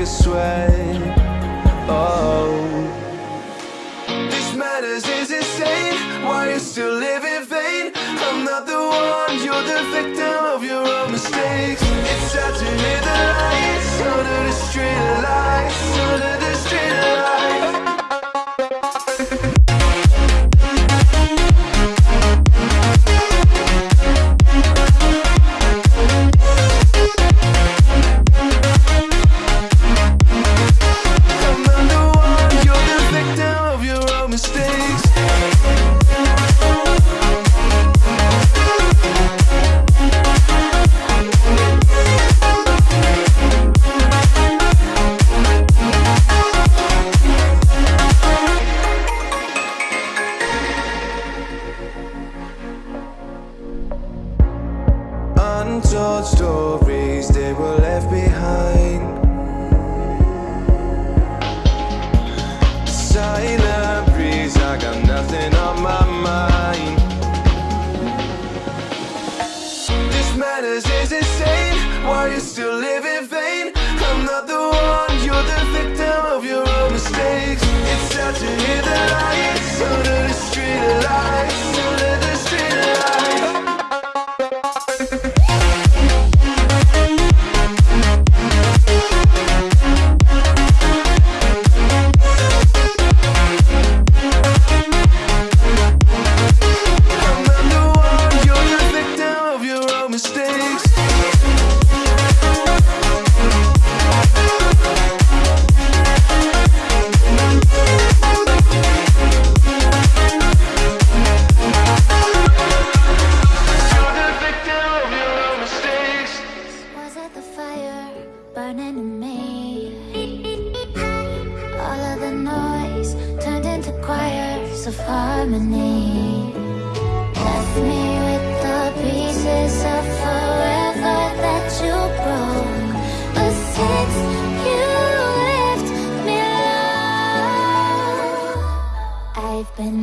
a sweat Oh. This matters is insane Why you still live in vain? I'm not the one, you're the victim of your own mistakes. It's sad to hear the lights Under the street lights Under the street lights. are you still living? of harmony. Left me with the pieces of forever that you broke. But since you left me alone I've been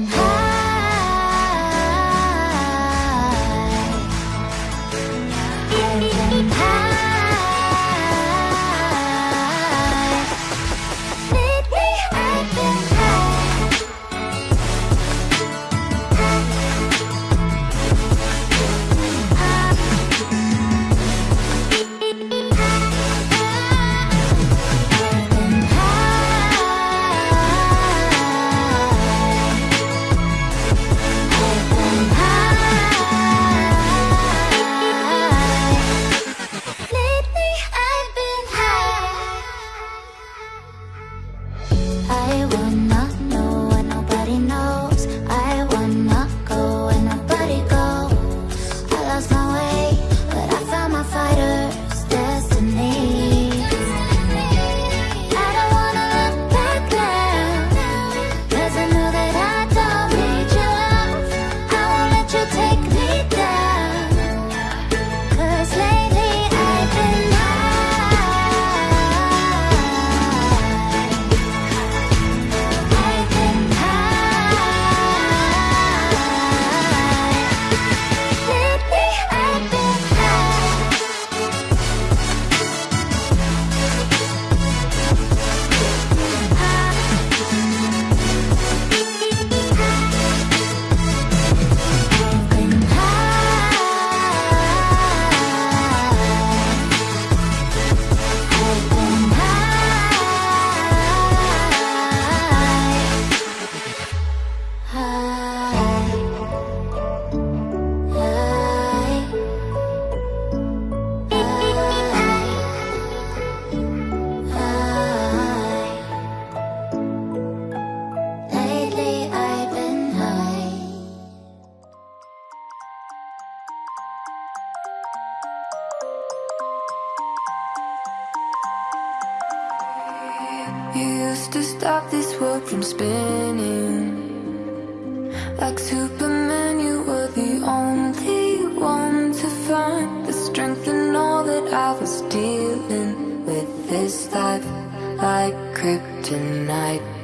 You used to stop this world from spinning. Like Superman, you were the only one to find The strength in all that I was dealing with this life Like kryptonite.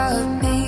Stop me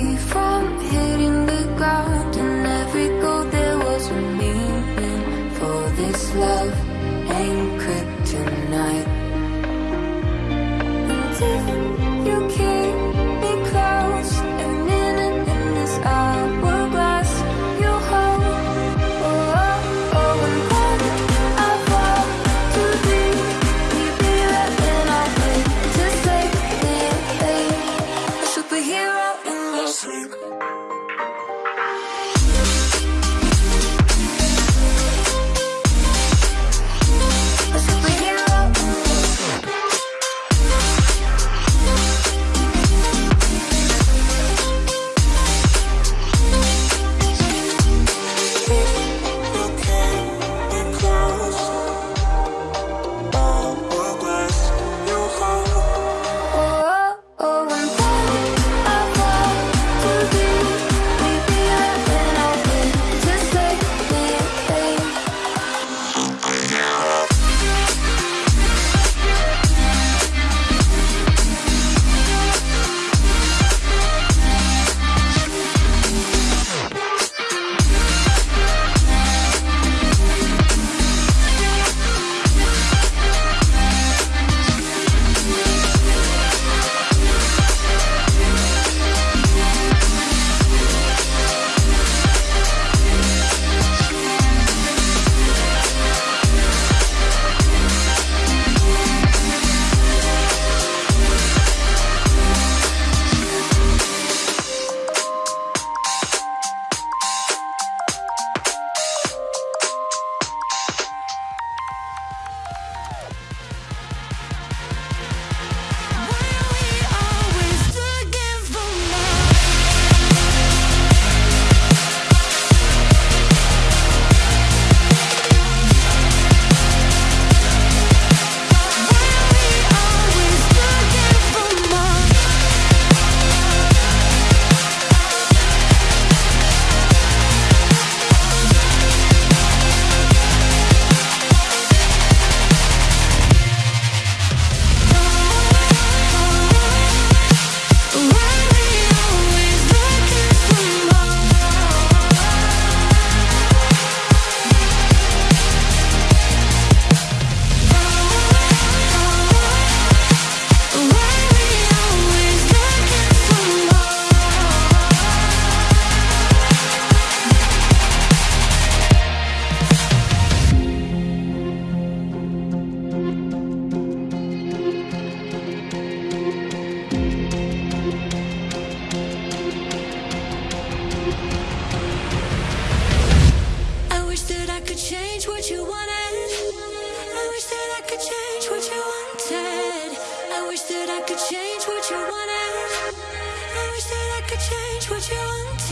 could change what you wanted.